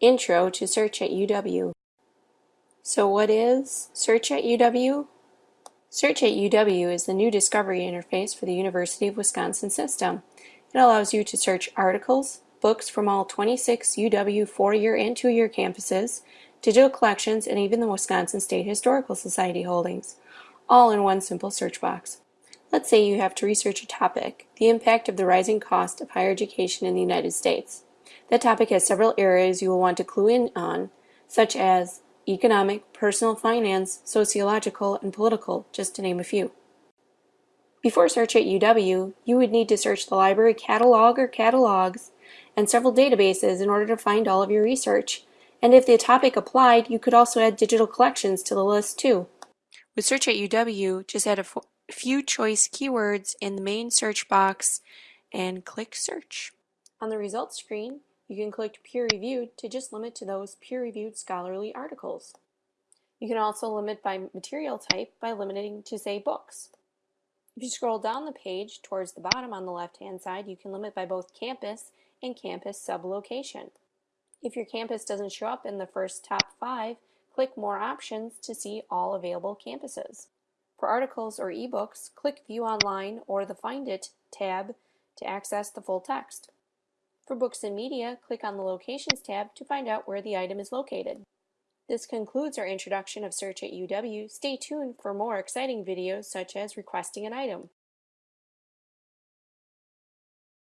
Intro to Search at UW. So what is Search at UW? Search at UW is the new discovery interface for the University of Wisconsin system. It allows you to search articles, books from all 26 UW four-year and two-year campuses, digital collections, and even the Wisconsin State Historical Society holdings, all in one simple search box. Let's say you have to research a topic, the impact of the rising cost of higher education in the United States. That topic has several areas you will want to clue in on, such as economic, personal finance, sociological, and political, just to name a few. Before search at UW, you would need to search the library catalog or catalogs and several databases in order to find all of your research. And if the topic applied, you could also add digital collections to the list too. With Search at UW, just add a few choice keywords in the main search box and click Search. On the results screen, you can click peer reviewed to just limit to those peer reviewed scholarly articles. You can also limit by material type by limiting to say books. If you scroll down the page towards the bottom on the left hand side, you can limit by both campus and campus sublocation. If your campus doesn't show up in the first top five, click more options to see all available campuses. For articles or ebooks, click View Online or the Find It tab to access the full text. For books and media, click on the Locations tab to find out where the item is located. This concludes our introduction of Search at UW. Stay tuned for more exciting videos such as requesting an item.